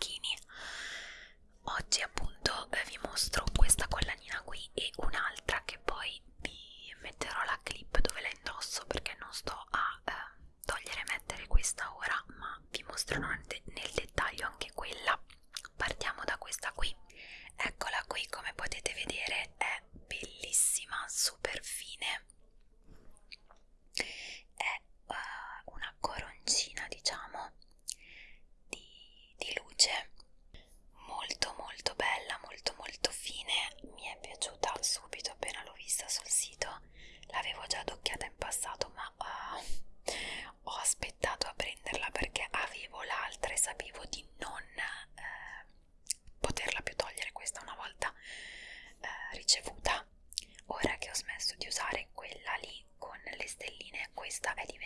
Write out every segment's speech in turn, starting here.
manichini oggi appunto eh, vi mostro questa collanina qui e un'altra che poi vi metterò la clip dove la indosso perché non sto a eh, togliere e mettere questa ora ma vi mostrerò nel dettaglio anche quella is the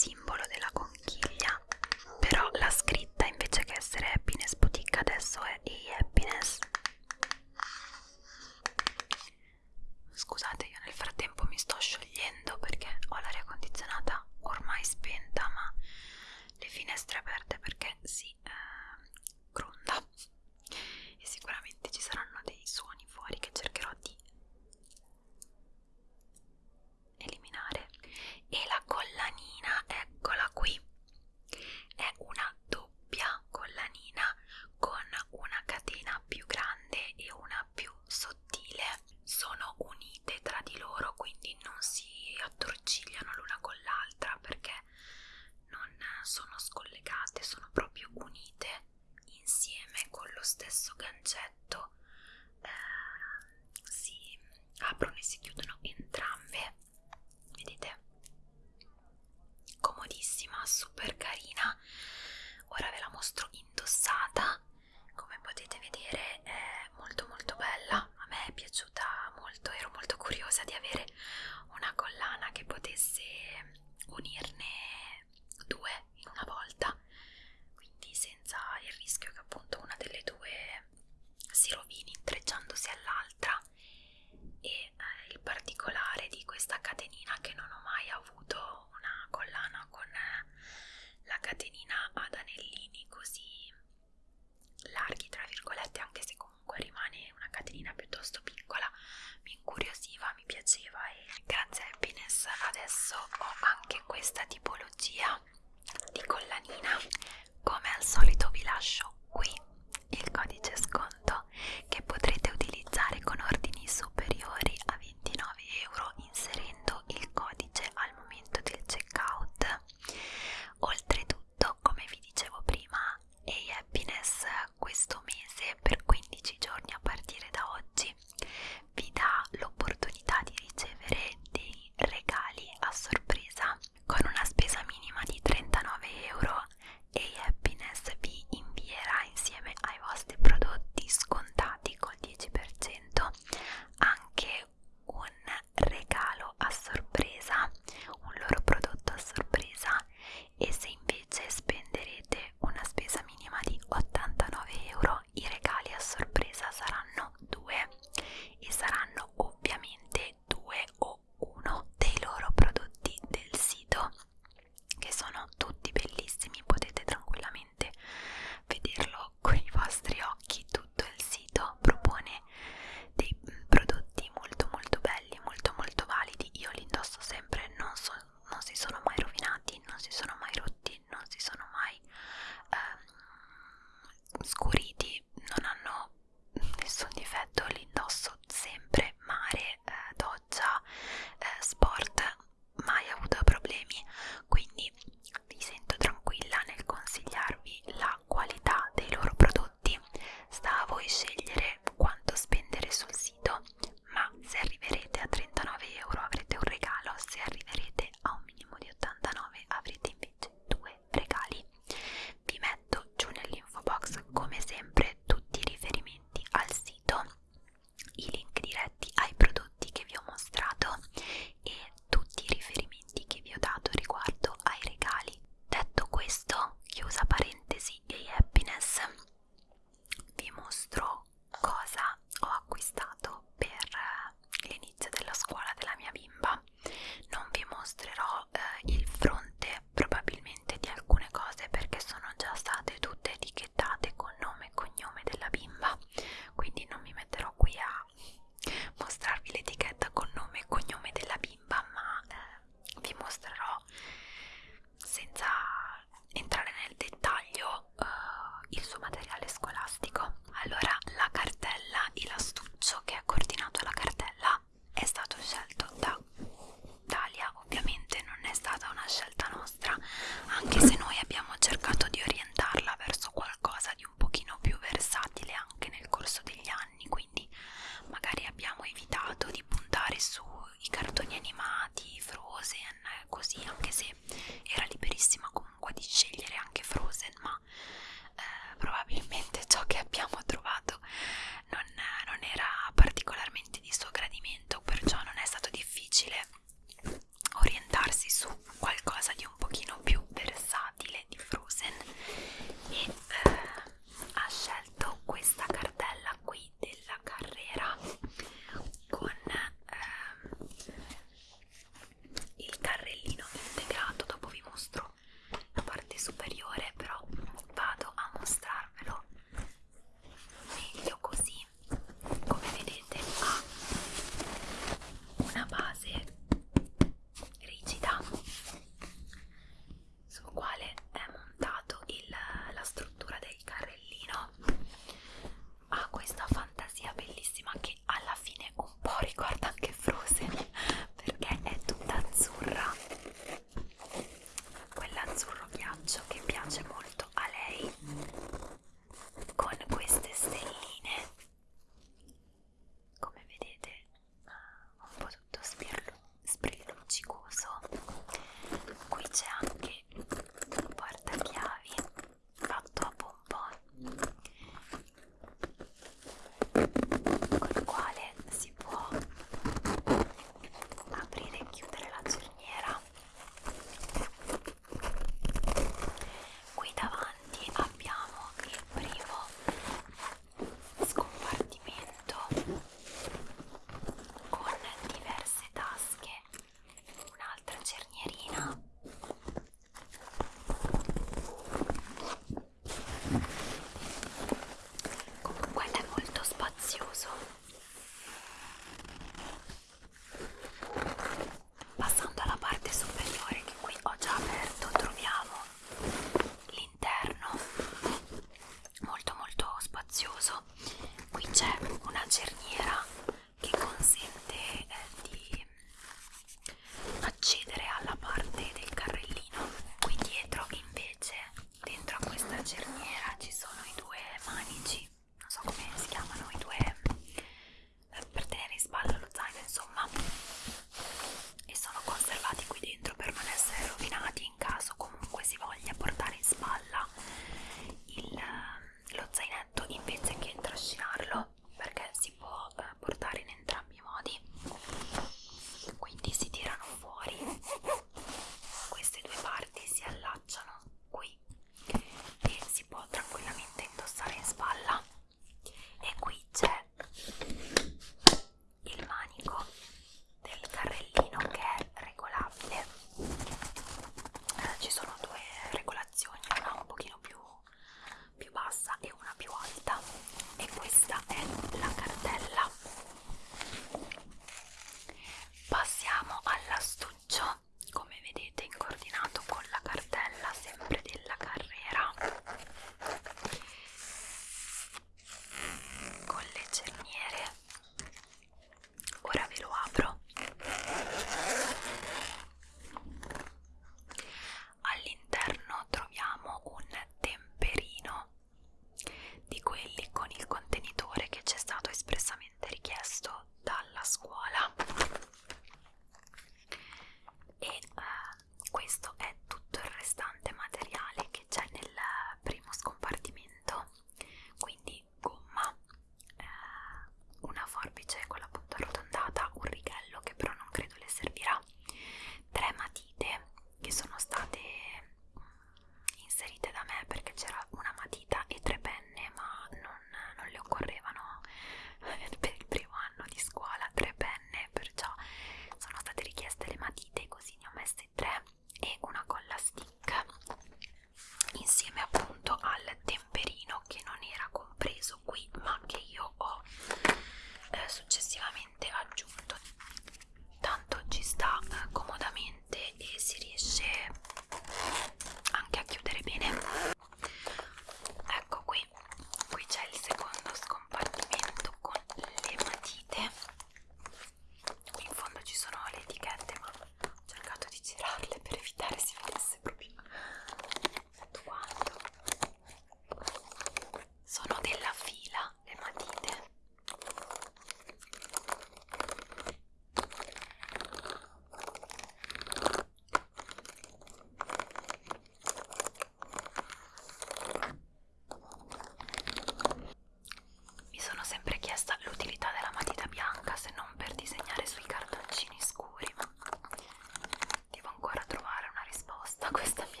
questa mia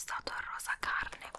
accostato al rosa carne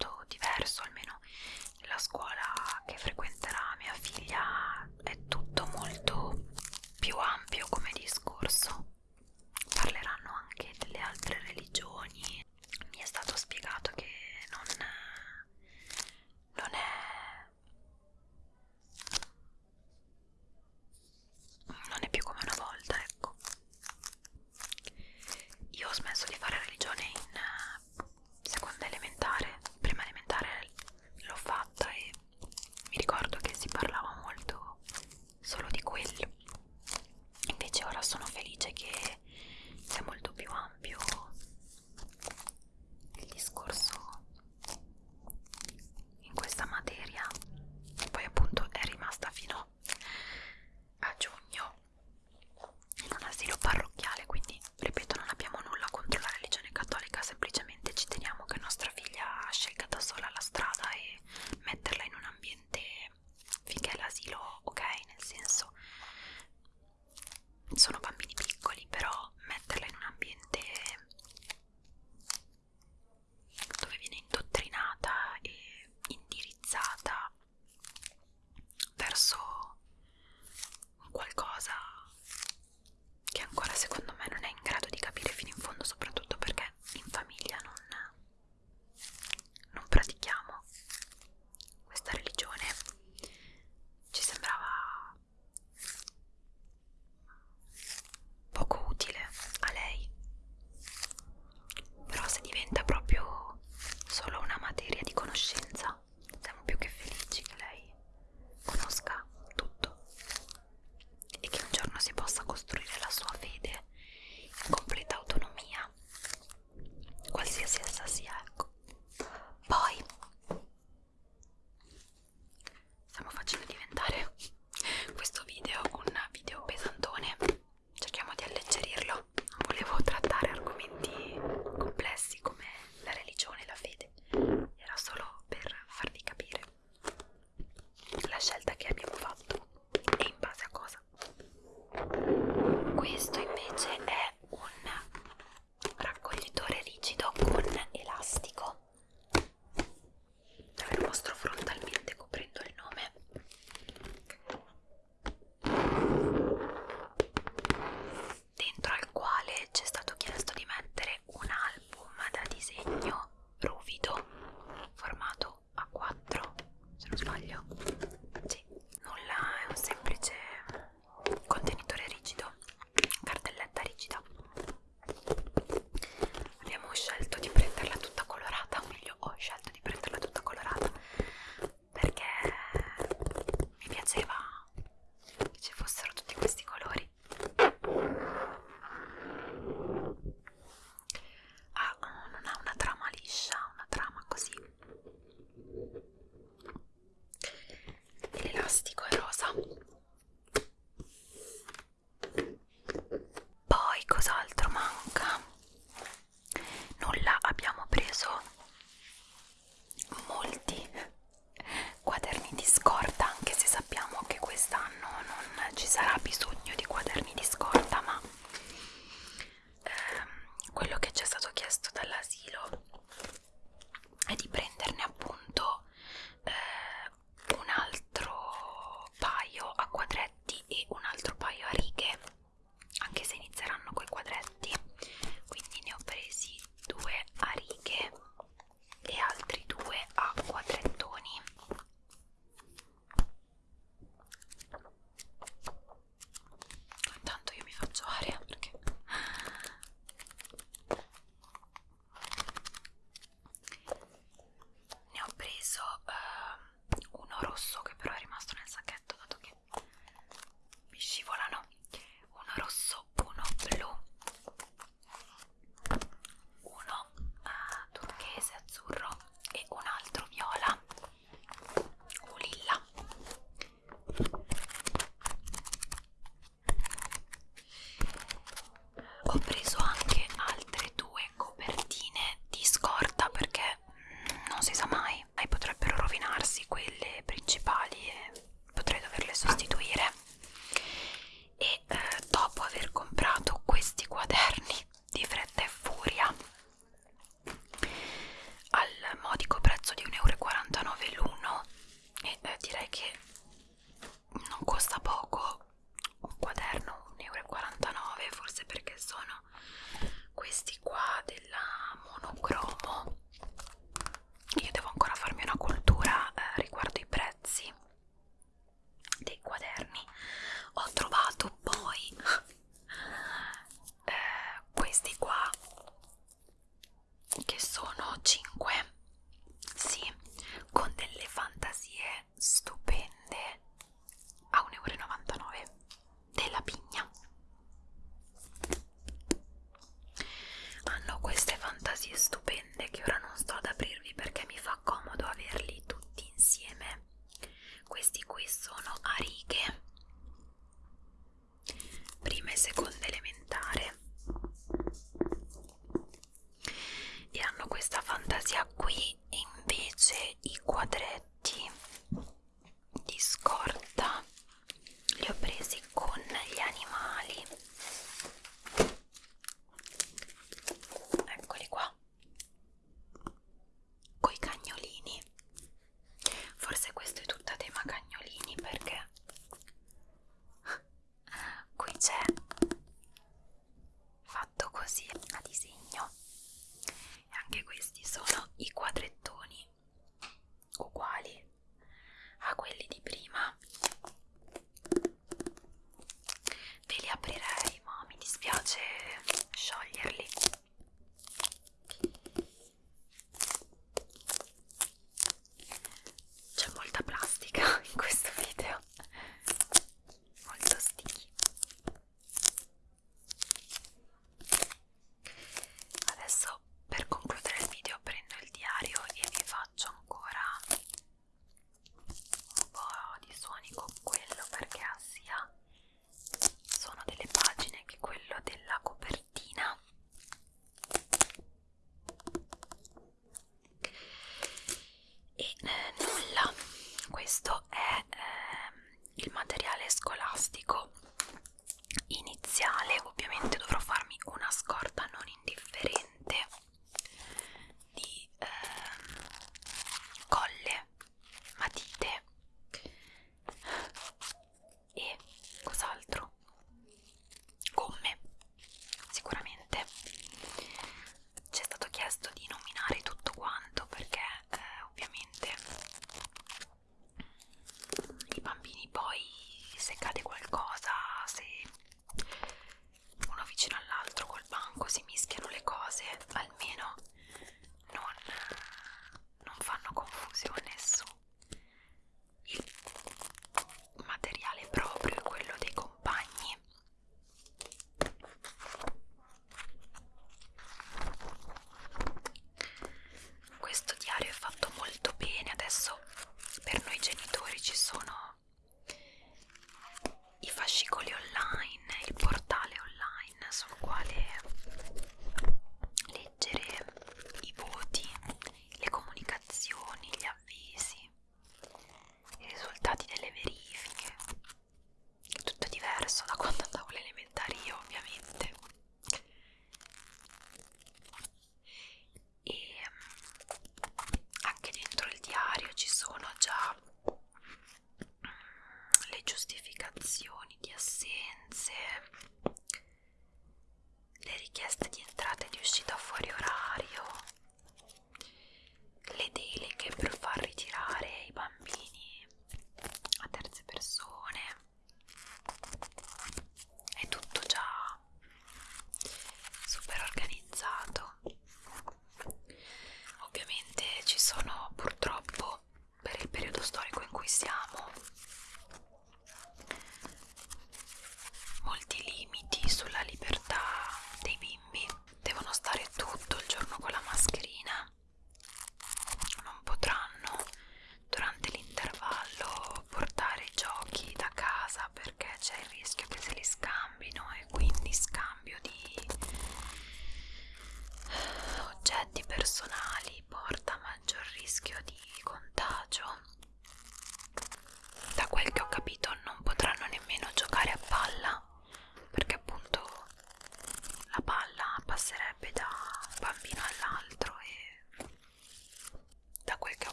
molto diverso, almeno la scuola che frequenterà mia figlia è tutto molto più ampio come discorso. sono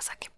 pasa que